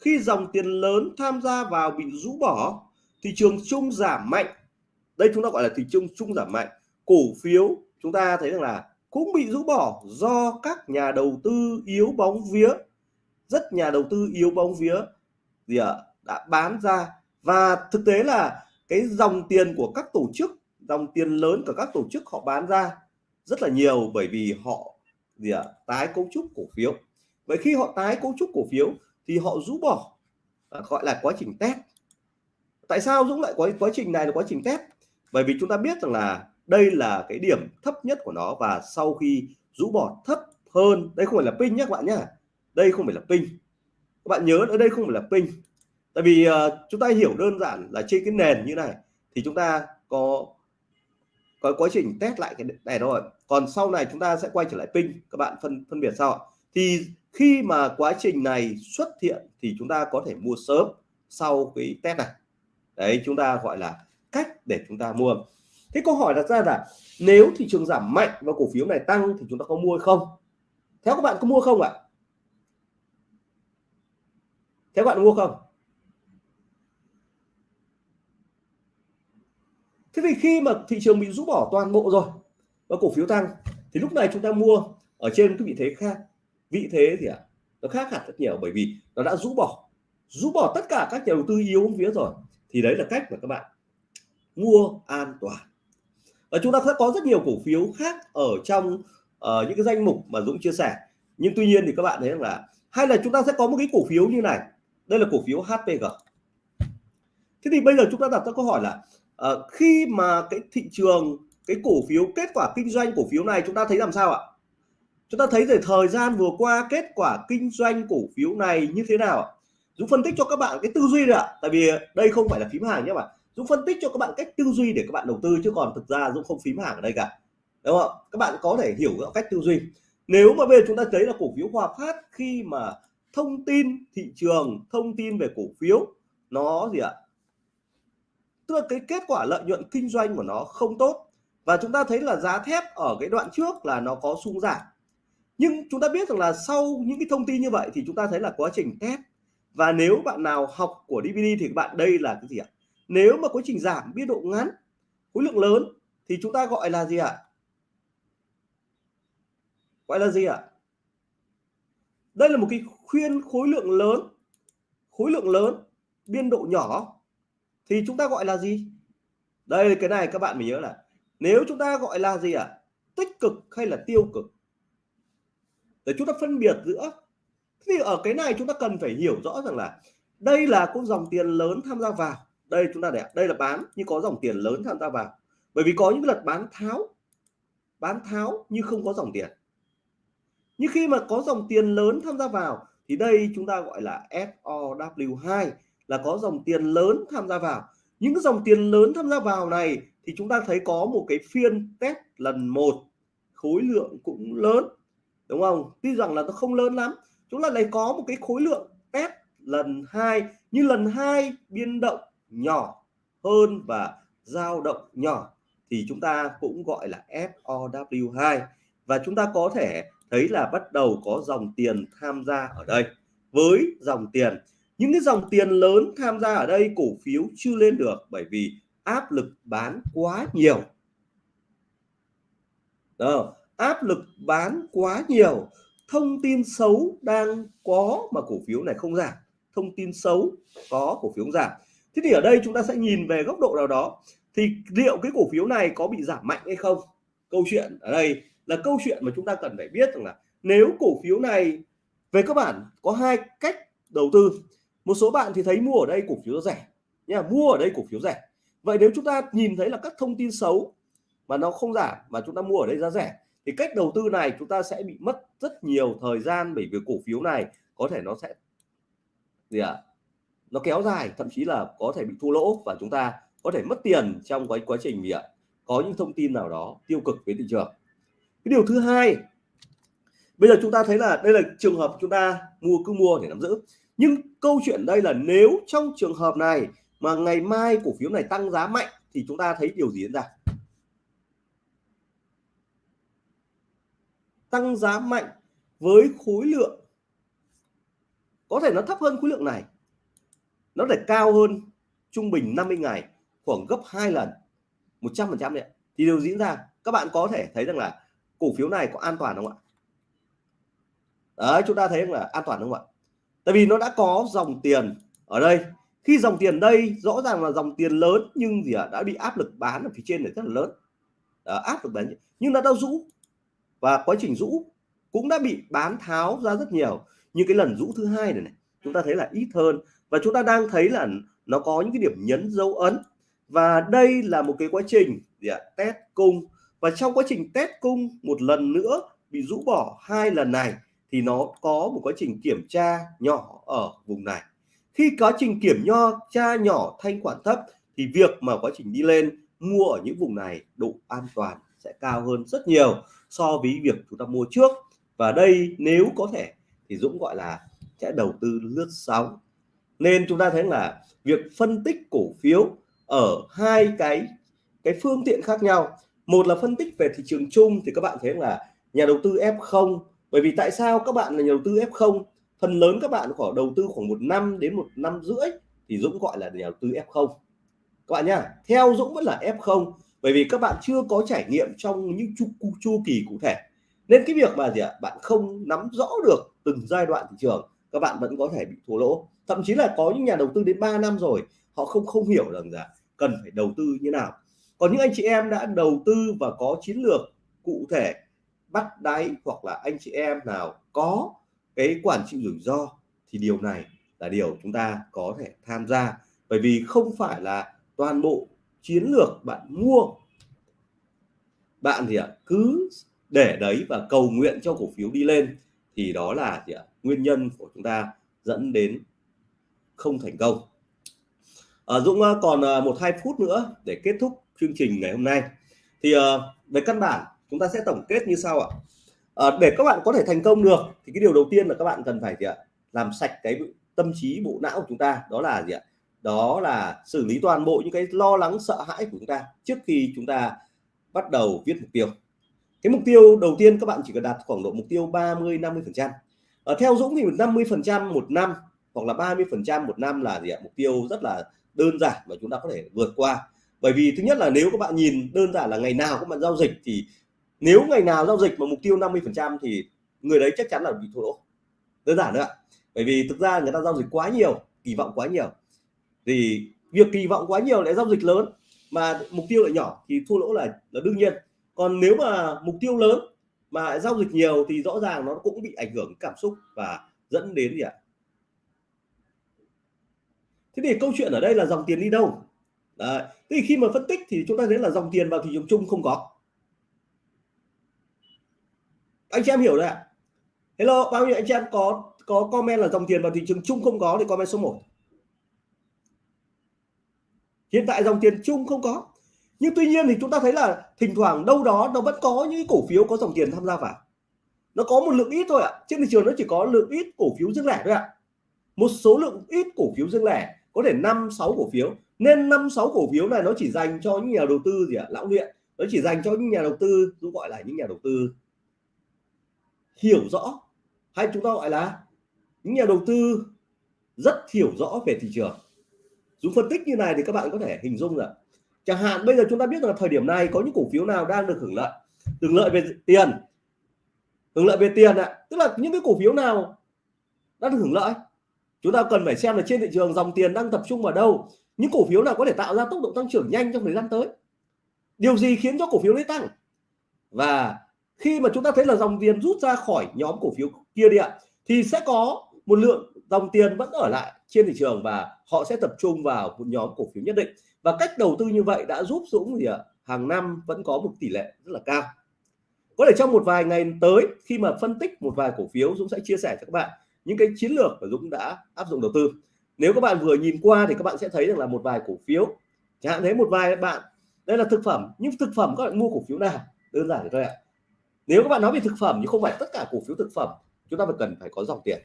khi dòng tiền lớn tham gia vào bị rũ bỏ, thị trường chung giảm mạnh. Đây chúng ta gọi là thị trường chung giảm mạnh. Cổ phiếu chúng ta thấy rằng là cũng bị rũ bỏ do các nhà đầu tư yếu bóng vía. Rất nhà đầu tư yếu bóng vía gì ạ? Đã bán ra. Và thực tế là cái dòng tiền của các tổ chức, dòng tiền lớn của các tổ chức họ bán ra rất là nhiều bởi vì họ gì ạ? Tái cấu trúc cổ phiếu. Vậy khi họ tái cấu trúc cổ phiếu thì họ rũ bỏ. Gọi là quá trình test. Tại sao Dũng lại có quá trình này là quá trình test? Bởi vì chúng ta biết rằng là đây là cái điểm thấp nhất của nó và sau khi rũ bỏ thấp hơn đây không phải là pin nhé các bạn nhé. Đây không phải là pin. Các bạn nhớ ở đây không phải là pin. Tại vì uh, chúng ta hiểu đơn giản là trên cái nền như này thì chúng ta có có quá trình test lại cái này rồi còn sau này chúng ta sẽ quay trở lại pin. Các bạn phân phân biệt sau thì khi mà quá trình này xuất hiện thì chúng ta có thể mua sớm sau cái test này. Đấy, chúng ta gọi là cách để chúng ta mua. Thế câu hỏi đặt ra là nếu thị trường giảm mạnh và cổ phiếu này tăng thì chúng ta có mua không? Theo các bạn có mua không ạ? Theo các bạn mua không? Thế thì khi mà thị trường bị rũ bỏ toàn bộ rồi và cổ phiếu tăng thì lúc này chúng ta mua ở trên cái vị thế khác vị thế thì à, nó khác hẳn rất nhiều bởi vì nó đã rũ bỏ rũ bỏ tất cả các nhà đầu tư yếu phía rồi. Thì đấy là cách mà các bạn mua an toàn. Và chúng ta sẽ có rất nhiều cổ phiếu khác ở trong uh, những cái danh mục mà Dũng chia sẻ. Nhưng tuy nhiên thì các bạn thấy rằng là hay là chúng ta sẽ có một cái cổ phiếu như này. Đây là cổ phiếu HPG thế thì bây giờ chúng ta đặt ra câu hỏi là uh, khi mà cái thị trường cái cổ phiếu kết quả kinh doanh cổ phiếu này chúng ta thấy làm sao ạ? Chúng ta thấy về thời gian vừa qua kết quả kinh doanh cổ phiếu này như thế nào ạ? Dũng phân tích cho các bạn cái tư duy đấy ạ. Tại vì đây không phải là phím hàng nhé bạn. Dũng phân tích cho các bạn cách tư duy để các bạn đầu tư chứ còn thực ra Dũng không phím hàng ở đây cả. Đúng không các bạn có thể hiểu cách tư duy. Nếu mà bây giờ chúng ta thấy là cổ phiếu Hòa Phát khi mà thông tin thị trường, thông tin về cổ phiếu, nó gì ạ? Tức là cái kết quả lợi nhuận kinh doanh của nó không tốt. Và chúng ta thấy là giá thép ở cái đoạn trước là nó có sung giảm nhưng chúng ta biết rằng là sau những cái thông tin như vậy thì chúng ta thấy là quá trình test. Và nếu bạn nào học của DVD thì các bạn đây là cái gì ạ? Nếu mà quá trình giảm biên độ ngắn, khối lượng lớn thì chúng ta gọi là gì ạ? Gọi là gì ạ? Đây là một cái khuyên khối lượng lớn, khối lượng lớn, biên độ nhỏ. Thì chúng ta gọi là gì? Đây, cái này các bạn mình nhớ là nếu chúng ta gọi là gì ạ? Tích cực hay là tiêu cực? Để chúng ta phân biệt giữa thì ở cái này chúng ta cần phải hiểu rõ rằng là đây là có dòng tiền lớn tham gia vào. Đây chúng ta để đây là bán, nhưng có dòng tiền lớn tham gia vào. Bởi vì có những lần bán tháo bán tháo nhưng không có dòng tiền. Nhưng khi mà có dòng tiền lớn tham gia vào thì đây chúng ta gọi là SOW2 là có dòng tiền lớn tham gia vào. Những dòng tiền lớn tham gia vào này thì chúng ta thấy có một cái phiên test lần một, khối lượng cũng lớn đúng không? Tuy rằng là nó không lớn lắm. Chúng ta lại có một cái khối lượng test lần hai như lần hai biên động nhỏ hơn và dao động nhỏ thì chúng ta cũng gọi là FOW2 và chúng ta có thể thấy là bắt đầu có dòng tiền tham gia ở đây. Với dòng tiền những cái dòng tiền lớn tham gia ở đây cổ phiếu chưa lên được bởi vì áp lực bán quá nhiều. Đó, áp lực bán quá nhiều, thông tin xấu đang có mà cổ phiếu này không giảm. Thông tin xấu có, cổ phiếu giảm. Thế thì ở đây chúng ta sẽ nhìn về góc độ nào đó. Thì liệu cái cổ phiếu này có bị giảm mạnh hay không? Câu chuyện ở đây là câu chuyện mà chúng ta cần phải biết rằng là nếu cổ phiếu này, về cơ bản, có hai cách đầu tư. Một số bạn thì thấy mua ở đây cổ phiếu rẻ nha, mua ở đây cổ phiếu rẻ. Vậy nếu chúng ta nhìn thấy là các thông tin xấu mà nó không giảm, mà chúng ta mua ở đây giá rẻ thì cách đầu tư này chúng ta sẽ bị mất rất nhiều thời gian bởi vì cổ phiếu này có thể nó sẽ gì ạ? À? nó kéo dài, thậm chí là có thể bị thua lỗ và chúng ta có thể mất tiền trong cái quá trình gì ạ? Có những thông tin nào đó tiêu cực với thị trường. Cái điều thứ hai, bây giờ chúng ta thấy là đây là trường hợp chúng ta mua, cứ mua để nắm giữ. Nhưng câu chuyện đây là nếu trong trường hợp này mà ngày mai cổ phiếu này tăng giá mạnh thì chúng ta thấy điều gì diễn ra? Tăng giá mạnh với khối lượng. Có thể nó thấp hơn khối lượng này. Nó để cao hơn trung bình 50 ngày khoảng gấp hai lần 100 phần trăm đấy thì điều diễn ra các bạn có thể thấy rằng là cổ phiếu này có an toàn không ạ? Đấy chúng ta thấy là an toàn không ạ? Tại vì nó đã có dòng tiền ở đây. Khi dòng tiền đây rõ ràng là dòng tiền lớn nhưng gì ạ? À, đã bị áp lực bán ở phía trên này rất là lớn. Đó, áp lực bán. Nhưng nó đã rũ và quá trình rũ cũng đã bị bán tháo ra rất nhiều. Như cái lần rũ thứ hai này, này chúng ta thấy là ít hơn. Và chúng ta đang thấy là nó có những cái điểm nhấn dấu ấn. Và đây là một cái quá trình gì ạ? Test cung. Và trong quá trình test cung một lần nữa bị rũ bỏ hai lần này thì nó có một quá trình kiểm tra nhỏ ở vùng này. Khi quá trình kiểm nho tra nhỏ thanh khoản thấp thì việc mà quá trình đi lên mua ở những vùng này độ an toàn sẽ cao hơn rất nhiều so với việc chúng ta mua trước. Và đây nếu có thể thì Dũng gọi là sẽ đầu tư lướt sóng. Nên chúng ta thấy là việc phân tích cổ phiếu ở hai cái cái phương tiện khác nhau. Một là phân tích về thị trường chung thì các bạn thấy là nhà đầu tư F0 bởi vì tại sao các bạn là nhà đầu tư F0 phần lớn các bạn khoảng đầu tư khoảng một năm đến một năm rưỡi thì Dũng gọi là nhà đầu tư F0 các bạn nhá, theo Dũng vẫn là F0 bởi vì các bạn chưa có trải nghiệm trong những chu, chu kỳ cụ thể. Nên cái việc mà gì ạ? Bạn không nắm rõ được từng giai đoạn thị trường các bạn vẫn có thể bị thua lỗ. Thậm chí là có những nhà đầu tư đến 3 năm rồi họ không không hiểu rằng là cần phải đầu tư như nào. Còn những anh chị em đã đầu tư và có chiến lược cụ thể bắt đáy hoặc là anh chị em nào có cái quản trị rủi ro thì điều này là điều chúng ta có thể tham gia. Bởi vì không phải là toàn bộ chiến lược bạn mua. Bạn thì ạ cứ để đấy và cầu nguyện cho cổ phiếu đi lên. Thì đó là gì ạ nguyên nhân của chúng ta dẫn đến không thành công. À, Dũng à, còn à, một hai phút nữa để kết thúc chương trình ngày hôm nay. Thì à, về căn bản chúng ta sẽ tổng kết như sau ạ. À, để các bạn có thể thành công được thì cái điều đầu tiên là các bạn cần phải gì ạ làm sạch cái tâm trí bộ não của chúng ta. Đó là gì ạ đó là xử lý toàn bộ những cái lo lắng, sợ hãi của chúng ta trước khi chúng ta bắt đầu viết mục tiêu. Cái mục tiêu đầu tiên các bạn chỉ cần đạt khoảng độ mục tiêu 30 50 phần trăm. Ở theo Dũng thì 50 phần trăm một năm hoặc là 30 phần trăm một năm là gì ạ? Mục tiêu rất là đơn giản và chúng ta có thể vượt qua. Bởi vì thứ nhất là nếu các bạn nhìn đơn giản là ngày nào các bạn giao dịch thì nếu ngày nào giao dịch mà mục tiêu 50 phần trăm thì người đấy chắc chắn là bị thua lỗ. Đơn giản nữa bởi vì thực ra người ta giao dịch quá nhiều, kỳ vọng quá nhiều thì việc kỳ vọng quá nhiều lại giao dịch lớn, mà mục tiêu lại nhỏ thì thua lỗ là là đương nhiên. Còn nếu mà mục tiêu lớn mà giao dịch nhiều thì rõ ràng nó cũng bị ảnh hưởng cảm xúc và dẫn đến gì ạ? Thế thì câu chuyện ở đây là dòng tiền đi đâu? Đấy. thế thì khi mà phân tích thì chúng ta thấy là dòng tiền vào thị trường chung không có. Anh chị em hiểu đấy ạ. Hello, bao nhiêu anh chị em có có comment là dòng tiền vào thị trường chung không có thì comment số 1 hiện tại dòng tiền chung không có. Nhưng tuy nhiên thì chúng ta thấy là thỉnh thoảng đâu đó nó vẫn có những cổ phiếu có dòng tiền tham gia vào. Nó có một lượng ít thôi ạ. Trên thị trường nó chỉ có lượng ít cổ phiếu riêng lẻ thôi ạ. Một số lượng ít cổ phiếu riêng lẻ, có thể năm, sáu cổ phiếu. Nên năm, sáu cổ phiếu này nó chỉ dành cho những nhà đầu tư gì ạ? Lão luyện. Nó chỉ dành cho những nhà đầu tư chúng gọi là những nhà đầu tư hiểu rõ. Hay chúng ta gọi là những nhà đầu tư rất hiểu rõ về thị trường dùng phân tích như này thì các bạn có thể hình dung là chẳng hạn bây giờ chúng ta biết là thời điểm này có những cổ phiếu nào đang được hưởng lợi hưởng lợi về tiền, hưởng lợi về tiền ạ. Tức là những cái cổ phiếu nào đang được hưởng lợi, chúng ta cần phải xem là trên thị trường dòng tiền đang tập trung vào đâu. Những cổ phiếu nào có thể tạo ra tốc độ tăng trưởng nhanh trong thời gian tới. Điều gì khiến cho cổ phiếu đấy tăng? Và khi mà chúng ta thấy là dòng tiền rút ra khỏi nhóm cổ phiếu kia đi ạ, thì sẽ có một lượng dòng tiền vẫn ở lại trên thị trường và họ sẽ tập trung vào một nhóm cổ phiếu nhất định. Và cách đầu tư như vậy đã giúp Dũng gì ạ? Hàng năm vẫn có một tỷ lệ rất là cao. Có thể trong một vài ngày tới, khi mà phân tích một vài cổ phiếu, Dũng sẽ chia sẻ cho các bạn những cái chiến lược mà Dũng đã áp dụng đầu tư. Nếu các bạn vừa nhìn qua thì các bạn sẽ thấy rằng là một vài cổ phiếu, chẳng hạn thấy một vài bạn, đây là thực phẩm, nhưng thực phẩm các bạn mua cổ phiếu nào? Đơn giản thôi ạ. Nếu các bạn nói về thực phẩm thì không phải tất cả cổ phiếu thực phẩm, chúng ta phải cần phải có dòng tiền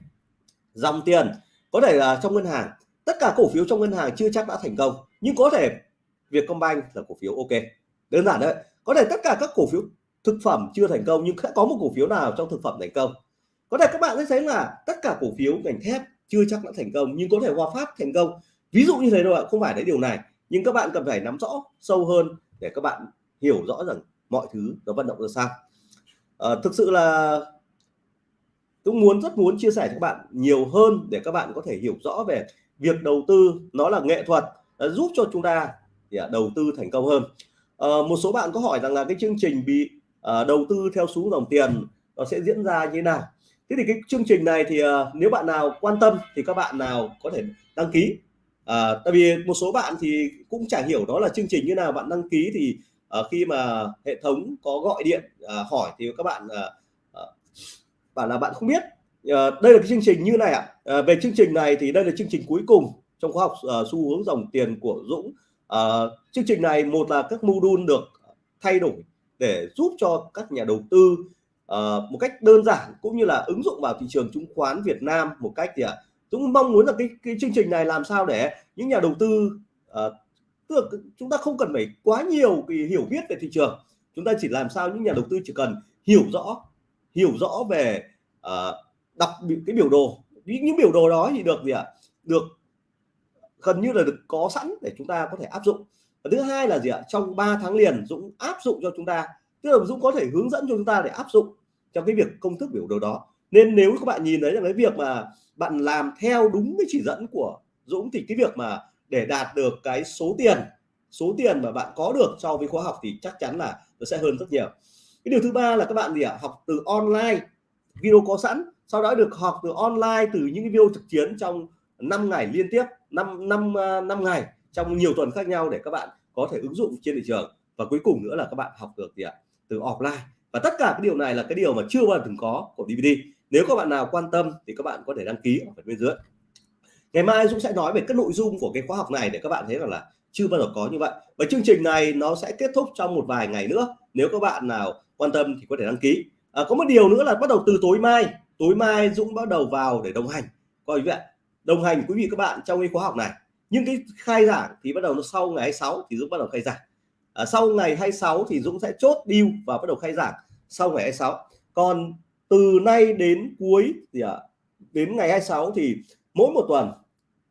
dòng tiền. Có thể là trong ngân hàng. Tất cả cổ phiếu trong ngân hàng chưa chắc đã thành công nhưng có thể Vietcombank là cổ phiếu ok. Đơn giản đấy có thể tất cả các cổ phiếu thực phẩm chưa thành công nhưng sẽ có một cổ phiếu nào trong thực phẩm thành công. Có thể các bạn sẽ thấy là tất cả cổ phiếu ngành thép chưa chắc đã thành công nhưng có thể Hòa Phát thành công. Ví dụ như thế thôi ạ không phải đấy điều này nhưng các bạn cần phải nắm rõ sâu hơn để các bạn hiểu rõ rằng mọi thứ nó vận động ra sao. À, thực sự là cũng muốn rất muốn chia sẻ cho các bạn nhiều hơn để các bạn có thể hiểu rõ về việc đầu tư nó là nghệ thuật ờ, giúp cho chúng ta để à, đầu tư thành công hơn. À, một số bạn có hỏi rằng là cái chương trình bị à, đầu tư theo xuống dòng tiền nó sẽ diễn ra như thế nào? Thế thì cái chương trình này thì à, nếu bạn nào quan tâm thì các bạn nào có thể đăng ký. À, tại vì một số bạn thì cũng chả hiểu đó là chương trình như nào bạn đăng ký thì à, khi mà hệ thống có gọi điện à, hỏi thì các bạn à, bảo là bạn không biết. Uh, đây là cái chương trình như này ạ. À. uh, về chương trình này thì đây là chương trình cuối cùng trong khóa học uh, xu hướng dòng tiền của Dũng. Uh, chương trình này một là các module được thay đổi để giúp cho các nhà đầu tư uh, một cách đơn giản cũng như là ứng dụng vào thị trường chứng khoán Việt Nam một cách thì à, Dũng mong muốn là cái cái chương trình này làm sao để những nhà đầu tư uh, tức là chúng ta không cần phải quá nhiều cái hiểu biết về thị trường. Chúng ta chỉ làm sao những nhà đầu tư chỉ cần hiểu rõ hiểu rõ về ờ, uh, đọc cái biểu đồ. Những biểu đồ đó thì được gì ạ? Được gần như là được có sẵn để chúng ta có thể áp dụng. Và thứ hai là gì ạ? Trong 3 tháng liền Dũng áp dụng cho chúng ta. Tức là Dũng có thể hướng dẫn cho chúng ta để áp dụng trong cái việc công thức biểu đồ đó. Nên nếu các bạn nhìn thấy là cái việc mà bạn làm theo đúng cái chỉ dẫn của Dũng thì cái việc mà để đạt được cái số tiền số tiền mà bạn có được so với khóa học thì chắc chắn là nó sẽ hơn rất nhiều cái điều thứ ba là các bạn gì ạ? Học từ online. Video có sẵn, sau đó được học từ online từ những cái video trực chiến trong 5 ngày liên tiếp 5 năm à, năm ngày trong nhiều tuần khác nhau để các bạn có thể ứng dụng trên thị trường. Và cuối cùng nữa là các bạn học được gì ạ? Từ offline. Và tất cả cái điều này là cái điều mà chưa bao giờ từng có của DVD nếu các bạn nào quan tâm thì các bạn có thể đăng ký ở phần bên dưới. Ngày mai Dũng sẽ nói về các nội dung của cái khóa học này để các bạn thấy rằng là chưa bao giờ có như vậy. Và chương trình này nó sẽ kết thúc trong một vài ngày nữa. Nếu các bạn nào quan tâm thì có thể đăng ký. À, có một điều nữa là bắt đầu từ tối mai tối mai Dũng bắt đầu vào để đồng hành. Coi vậy đồng hành quý vị các bạn trong cái khóa học này. Nhưng cái khai giảng thì bắt đầu nó sau ngày 26 thì Dũng bắt đầu khai giảng. À, sau ngày 26 thì Dũng sẽ chốt deal và bắt đầu khai giảng sau ngày 26 còn từ nay đến cuối thì à, đến ngày 26 thì mỗi một tuần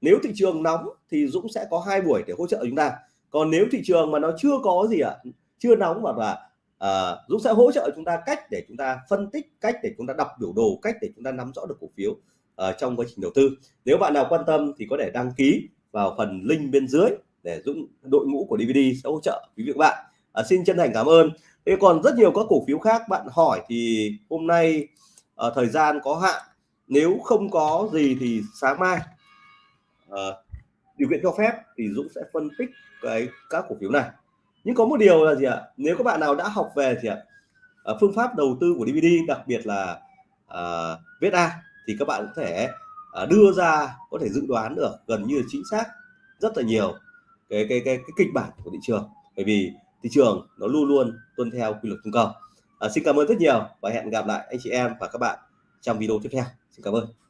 nếu thị trường nóng thì Dũng sẽ có hai buổi để hỗ trợ chúng ta. Còn nếu thị trường mà nó chưa có gì ạ à, chưa nóng mà là Ờ, Dũng sẽ hỗ trợ chúng ta cách để chúng ta phân tích cách để chúng ta đọc biểu đồ cách để chúng ta nắm rõ được cổ phiếu uh, trong quá trình đầu tư. Nếu bạn nào quan tâm thì có thể đăng ký vào phần link bên dưới để Dũng đội ngũ của DVD sẽ hỗ trợ quý vị các bạn. À, xin chân thành cảm ơn. Thế còn rất nhiều các cổ phiếu khác bạn hỏi thì hôm nay uh, thời gian có hạn. Nếu không có gì thì sáng mai uh, điều kiện cho phép thì Dũng sẽ phân tích cái các cổ phiếu này nhưng có một điều là gì ạ? Nếu các bạn nào đã học về thì ạ ờ, phương pháp đầu tư của DVD đặc biệt là ờ, uh, VSA thì các bạn có thể uh, đưa ra có thể dự đoán được gần như chính xác rất là nhiều cái cái cái, cái kịch bản của thị trường. Bởi vì thị trường nó luôn luôn tuân theo quy luật cung cầu. Uh, xin cảm ơn rất nhiều và hẹn gặp lại anh chị em và các bạn trong video tiếp theo. Xin cảm ơn.